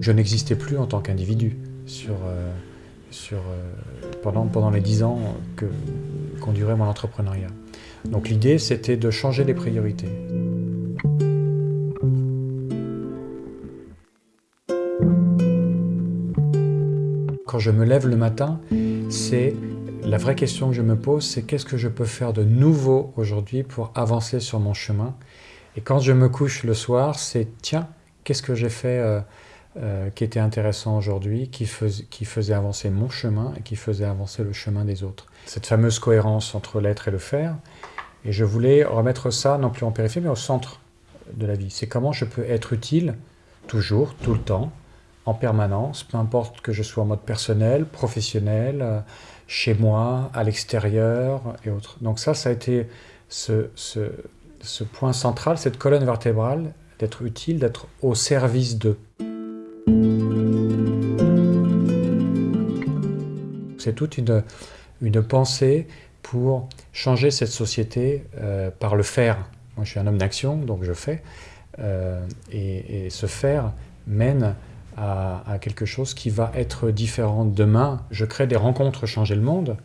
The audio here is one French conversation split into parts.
Je n'existais plus en tant qu'individu sur, euh, sur, euh, pendant, pendant les dix ans que duré mon entrepreneuriat. Donc l'idée, c'était de changer les priorités. Quand je me lève le matin, c'est la vraie question que je me pose, c'est qu'est-ce que je peux faire de nouveau aujourd'hui pour avancer sur mon chemin? Et quand je me couche le soir, c'est tiens, qu'est-ce que j'ai fait euh, euh, qui était intéressant aujourd'hui, qui, faisait avancer mon chemin et qui faisait avancer le chemin des autres. Cette fameuse cohérence entre l'être et le faire. Et je voulais remettre ça non plus en périphérie, mais au centre de la vie. C'est comment je peux être utile, toujours, tout le temps, en permanence, peu importe que je sois en mode personnel, professionnel, euh, chez moi, à l'extérieur et autres. Donc ça, ça a été ce, ce, point central, cette colonne vertébrale, d'être utile, d'être au service d'eux. C'est toute une, une pensée pour changer cette société euh, par le faire. Moi, je suis un homme d'action, donc je fais. Euh, et, ce faire mène à, quelque chose qui va être différent demain. Je crée des rencontres Changer le Monde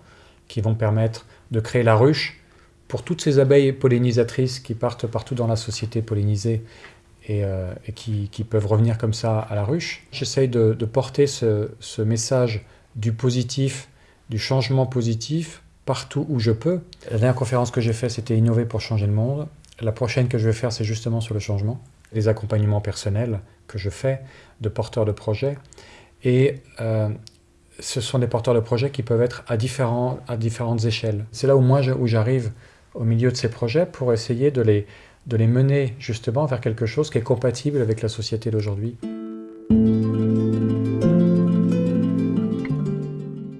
qui vont permettre de créer la ruche pour toutes ces abeilles pollinisatrices qui partent partout dans la société pollinisée et, euh, qui, peuvent revenir comme ça à la ruche. J'essaye de, porter ce, message du positif, du changement positif, partout où je peux. La dernière conférence que j'ai faite, c'était Innover pour changer le monde. La prochaine que je vais faire, c'est justement sur le changement. Les accompagnements personnels que je fais de porteurs de projets. Et euh, ce sont des porteurs de projets qui peuvent être à, différents, à différentes échelles. C'est là où moi où j'arrive au milieu de ces projets pour essayer de les, de les mener justement vers quelque chose qui est compatible avec la société d'aujourd'hui.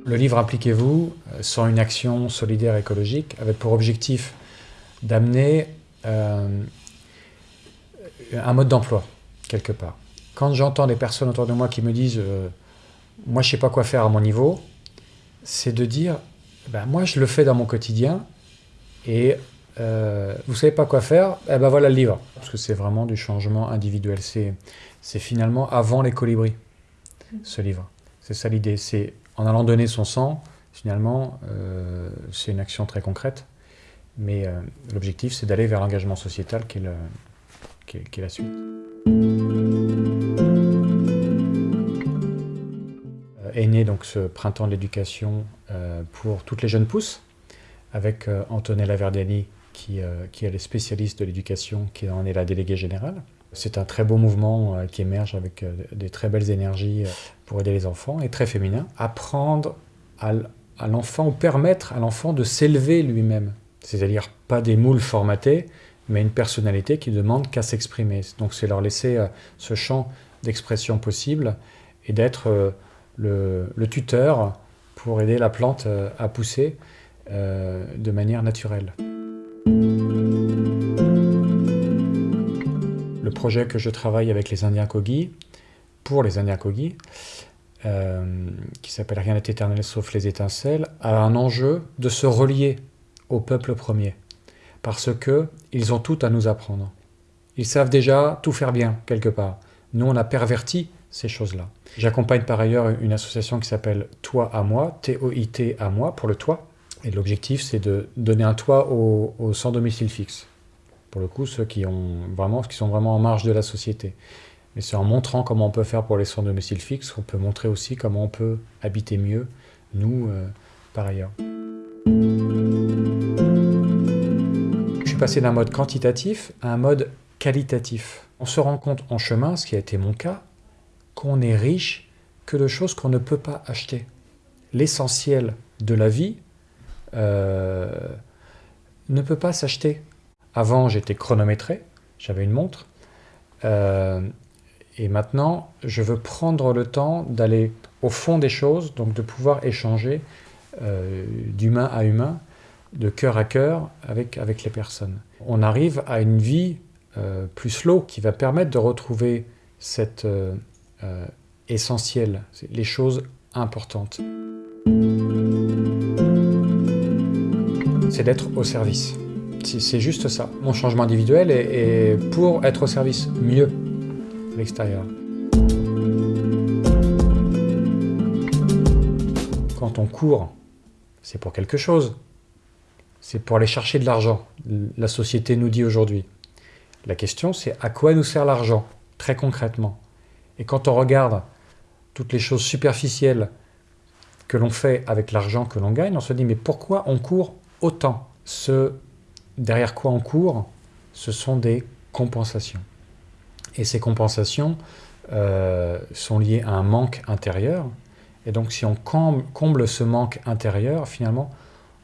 Le livre Impliquez-vous, euh, sans une action solidaire écologique, avait pour objectif d'amener euh, un mode d'emploi, quelque part. Quand j'entends des personnes autour de moi qui me disent euh, Moi, je sais pas quoi faire à mon niveau », c'est de dire ben, Moi, je le fais dans mon quotidien, et euh, vous savez pas quoi faire Eh ben voilà le livre ». Parce que c'est vraiment du changement individuel. C'est finalement avant les colibris, ce livre. C'est ça l'idée. En allant donner son sang, finalement, euh, c'est une action très concrète. Mais l'objectif, c'est d'aller vers l'engagement sociétal qui est la suite. est né donc ce printemps de l'éducation euh, pour toutes les jeunes pousses, avec euh, Antonella Verdani, qui, euh, qui est le spécialiste de l'éducation, qui en est la déléguée générale. C'est un très beau mouvement qui émerge avec des très belles énergies pour aider les enfants, et très féminin. Apprendre à, l'enfant, ou permettre à l'enfant de s'élever lui-même. C'est-à-dire pas des moules formatés, mais une personnalité qui demande qu'à s'exprimer. Donc c'est leur laisser ce champ d'expression possible et d'être le, tuteur pour aider la plante euh, à pousser euh, de manière naturelle. Projet que je travaille avec les Indiens Kogi, pour les Indiens Kogi, euh, qui s'appelle Rien n'est éternel sauf les étincelles, a un enjeu de se relier au peuple premier. Parce qu'ils ont tout à nous apprendre. Ils savent déjà tout faire bien, quelque part. Nous, on a perverti ces choses-là. J'accompagne par ailleurs une association qui s'appelle Toi à moi, T-O-I-T à moi, pour le toit. Et l'objectif, c'est de donner un toit aux, sans domicile fixe. Pour le coup, ceux qui, ont vraiment, qui sont vraiment en marge de la société. Mais c'est en montrant comment on peut faire pour les sans domicile fixe qu'on peut montrer aussi comment on peut habiter mieux, nous, euh, par ailleurs. Je suis passé d'un mode quantitatif à un mode qualitatif. On se rend compte en chemin, ce qui a été mon cas, qu'on est riche que de choses qu'on ne peut pas acheter. L'essentiel de la vie euh, ne peut pas s'acheter. Avant, j'étais chronométré, j'avais une montre, euh, et maintenant, je veux prendre le temps d'aller au fond des choses, donc de pouvoir échanger euh, d'humain à humain, de cœur à cœur avec, avec les personnes. On arrive à une vie plus slow qui va permettre de retrouver cette euh, essentielles, les choses importantes. C'est d'être au service. C'est juste ça, mon changement individuel est, pour être au service, mieux, à l'extérieur. Quand on court, c'est pour quelque chose. C'est pour aller chercher de l'argent, la société nous dit aujourd'hui. La question, c'est à quoi nous sert l'argent, très concrètement Et quand on regarde toutes les choses superficielles que l'on fait avec l'argent que l'on gagne, on se dit mais pourquoi on court autant derrière quoi on court, ce sont des compensations. Et ces compensations euh, sont liées à un manque intérieur. Et donc si on comble ce manque intérieur, finalement,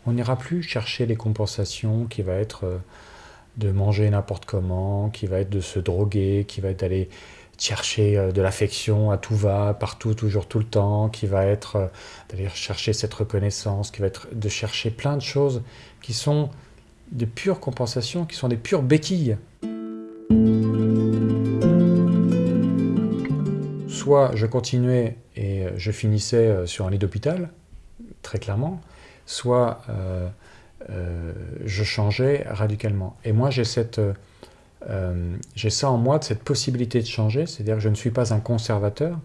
on n'ira plus chercher les compensations qui va être euh, de manger n'importe comment, qui va être de se droguer, qui va être d'aller chercher euh, de l'affection à tout va, partout, toujours, tout le temps, qui va être d'aller chercher cette reconnaissance, qui va être de chercher plein de choses qui sont des pures compensations, qui sont des pures béquilles. Soit je continuais et je finissais euh, sur un lit d'hôpital, très clairement, soit euh, euh, je changeais radicalement. Et moi, j'ai cette... j'ai ça en moi, de cette possibilité de changer, c'est-à-dire que je ne suis pas un conservateur,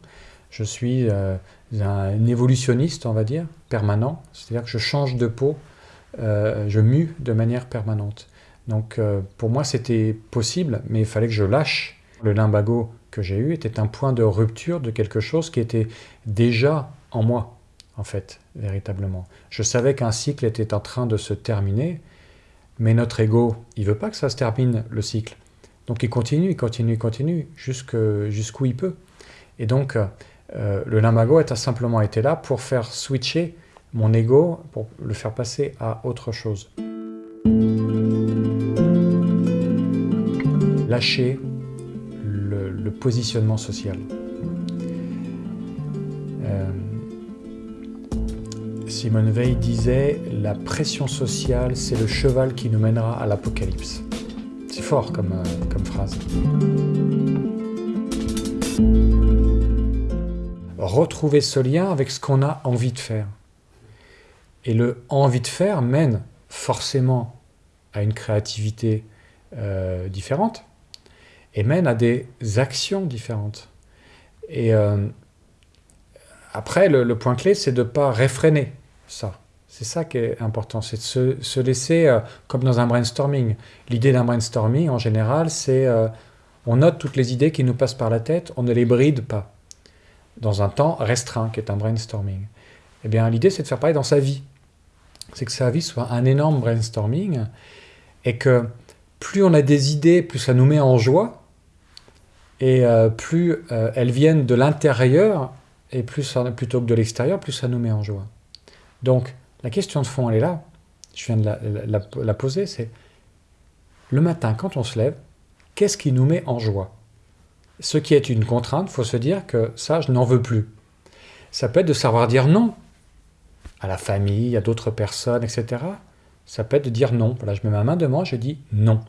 je suis un évolutionniste, on va dire, permanent, c'est-à-dire que je change de peau, je mue de manière permanente. Donc pour moi c'était possible, mais il fallait que je lâche le limbago que j'ai eu était un point de rupture de quelque chose qui était déjà en moi, en fait, véritablement. Je savais qu'un cycle était en train de se terminer, mais notre ego, il veut pas que ça se termine, le cycle. Donc il continue, il continue, il continue, jusqu'où il peut. Et donc, euh, le limbago a simplement été là pour faire switcher mon ego, pour le faire passer à autre chose. Lâcher le positionnement social. Euh, Simone Veil disait « La pression sociale, c'est le cheval qui nous mènera à l'apocalypse ». C'est fort euh, comme phrase. Retrouver ce lien avec ce qu'on a envie de faire. Et le envie de faire mène forcément à une créativité euh, différente, et mène à des actions différentes. Et euh, après, le, point clé, c'est de ne pas réfréner ça. C'est ça qui est important, c'est de se, laisser, euh, comme dans un brainstorming. L'idée d'un brainstorming, en général, c'est on note toutes les idées qui nous passent par la tête, on ne les bride pas, dans un temps restreint, qui est un brainstorming. Eh bien, l'idée, c'est de faire pareil dans sa vie. C'est que sa vie soit un énorme brainstorming, et que plus on a des idées, plus ça nous met en joie, et euh, plus euh, elles viennent de l'intérieur, et plus plutôt que de l'extérieur, plus ça nous met en joie. Donc, la question de fond, elle est là. Je viens de la, poser, c'est le matin, quand on se lève, qu'est-ce qui nous met en joie? Ce qui est une contrainte, il faut se dire que ça, je n'en veux plus. Ça peut être de savoir dire non à la famille, à d'autres personnes, etc. Ça peut être de dire non. Voilà, je mets ma main devant, je dis non.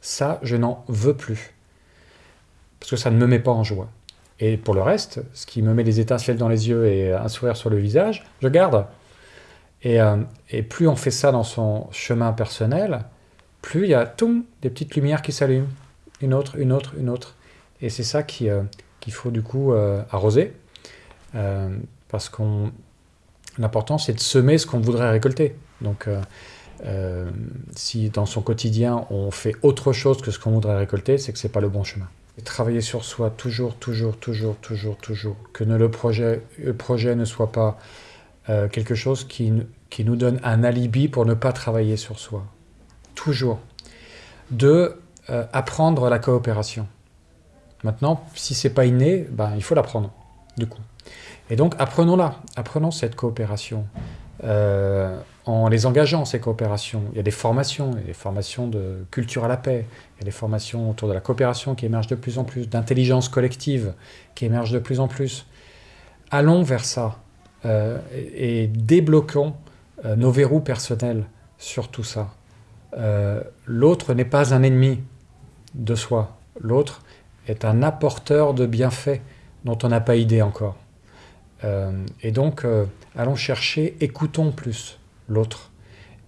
Ça, je n'en veux plus parce que ça ne me met pas en joie. Et pour le reste, ce qui me met des étincelles dans les yeux et un sourire sur le visage, je garde. Et, euh, plus on fait ça dans son chemin personnel, plus il y a tout, des petites lumières qui s'allument, une autre, une autre, une autre. Et c'est ça euh, qu'il faut du coup euh, arroser, parce qu'on l'important c'est de semer ce qu'on voudrait récolter. Donc si dans son quotidien on fait autre chose que ce qu'on voudrait récolter, c'est que ce n'est pas le bon chemin travailler sur soi toujours, toujours, toujours, toujours, toujours. Que le, projet, le projet ne soit pas euh, quelque chose qui, nous donne un alibi pour ne pas travailler sur soi. Toujours. De euh, apprendre la coopération. Maintenant, si c'est pas inné, ben, il faut l'apprendre, du coup. Et donc, apprenons-la, apprenons cette coopération. Euh, en les engageant, ces coopérations. Il y a des formations, il y a des formations de culture à la paix, il y a des formations autour de la coopération qui émergent de plus en plus, d'intelligence collective qui émergent de plus en plus. Allons vers ça euh, et, débloquons euh, nos verrous personnels sur tout ça. L'autre n'est pas un ennemi de soi, l'autre est un apporteur de bienfaits dont on n'a pas idée encore. et donc, allons chercher, écoutons plus l'autre.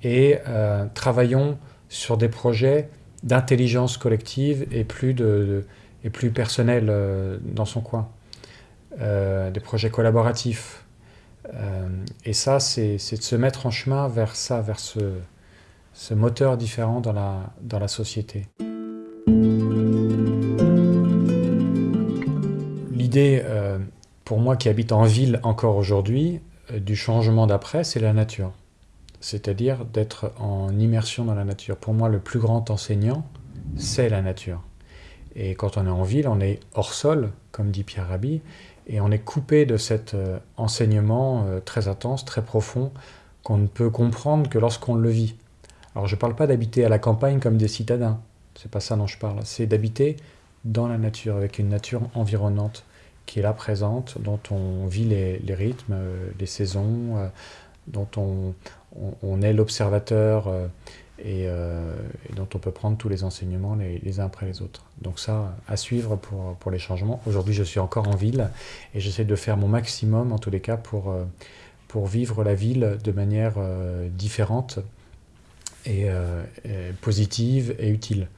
Et euh, travaillons sur des projets d'intelligence collective et plus, de, et plus personnels euh, dans son coin. Euh, des projets collaboratifs, et ça, c'est de se mettre en chemin vers ça, vers ce, ce moteur différent dans la, dans la société. L'idée, euh, pour moi qui habite en ville encore aujourd'hui, euh, du changement d'après, c'est la nature. C'est-à-dire d'être en immersion dans la nature. Pour moi, le plus grand enseignant, c'est la nature. Et quand on est en ville, on est hors sol, comme dit Pierre Rabhi, et on est coupé de cet euh, enseignement très intense, très profond, qu'on ne peut comprendre que lorsqu'on le vit. Alors je ne parle pas d'habiter à la campagne comme des citadins, c'est pas ça dont je parle, c'est d'habiter dans la nature, avec une nature environnante qui est là présente, dont on vit les, rythmes, euh, les saisons, euh, dont on, est l'observateur euh, et, dont on peut prendre tous les enseignements les, uns après les autres. Donc ça, à suivre pour, pour les changements. Aujourd'hui, je suis encore en ville et j'essaie de faire mon maximum, en tous les cas, pour, pour vivre la ville de manière différente et, positive et utile.